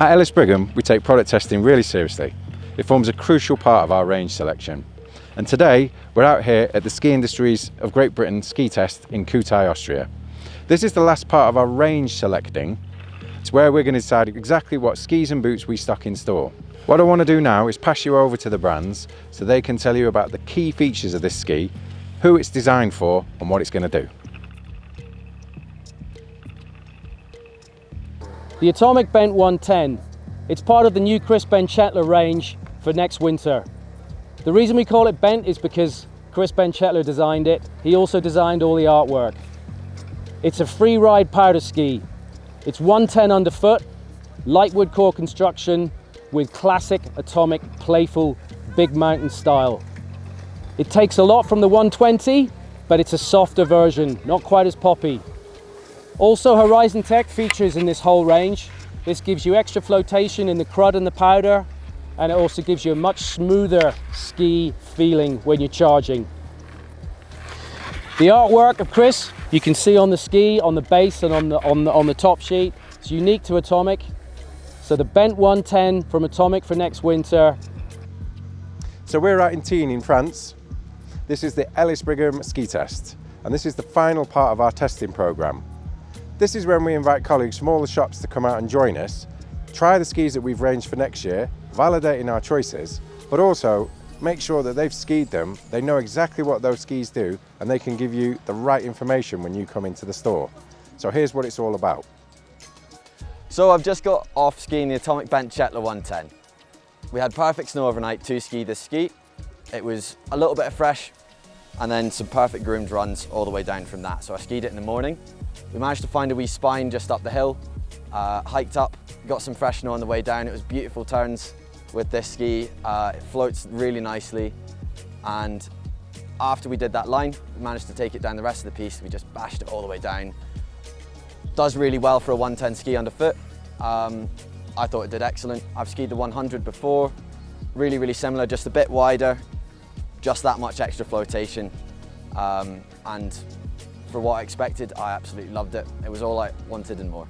At Ellis Brigham, we take product testing really seriously. It forms a crucial part of our range selection. And today, we're out here at the Ski Industries of Great Britain ski test in Kühtai, Austria. This is the last part of our range selecting. It's where we're going to decide exactly what skis and boots we stock in store. What I want to do now is pass you over to the brands so they can tell you about the key features of this ski, who it's designed for and what it's going to do. The Atomic Bent 110. It's part of the new Chris Benchetler range for next winter. The reason we call it Bent is because Chris Benchetler designed it. He also designed all the artwork. It's a free ride powder ski. It's 110 underfoot, light wood core construction with classic atomic playful big mountain style. It takes a lot from the 120, but it's a softer version, not quite as poppy. Also Horizon Tech features in this whole range. This gives you extra flotation in the crud and the powder, and it also gives you a much smoother ski feeling when you're charging. The artwork of Chris, you can see on the ski, on the base and on the, on the, on the top sheet. It's unique to Atomic. So the Bent 110 from Atomic for next winter. So we're out in Tignes in France. This is the Ellis Brigham ski test, and this is the final part of our testing program. This is when we invite colleagues from all the shops to come out and join us, try the skis that we've ranged for next year, validating our choices, but also make sure that they've skied them, they know exactly what those skis do, and they can give you the right information when you come into the store. So here's what it's all about. So I've just got off skiing the Atomic Benchetler 110. We had perfect snow overnight to ski this ski. It was a little bit of fresh and then some perfect groomed runs all the way down from that. So I skied it in the morning. We managed to find a wee spine just up the hill, uh, hiked up, got some fresh snow on the way down. It was beautiful turns, with this ski. Uh, it floats really nicely and after we did that line, we managed to take it down the rest of the piste. We just bashed it all the way down. Does really well for a 110 ski underfoot. Um, I thought it did excellent. I've skied the 100 before. Really, really similar, just a bit wider, just that much extra flotation. Um, and for what I expected, I absolutely loved it. It was all I wanted and more.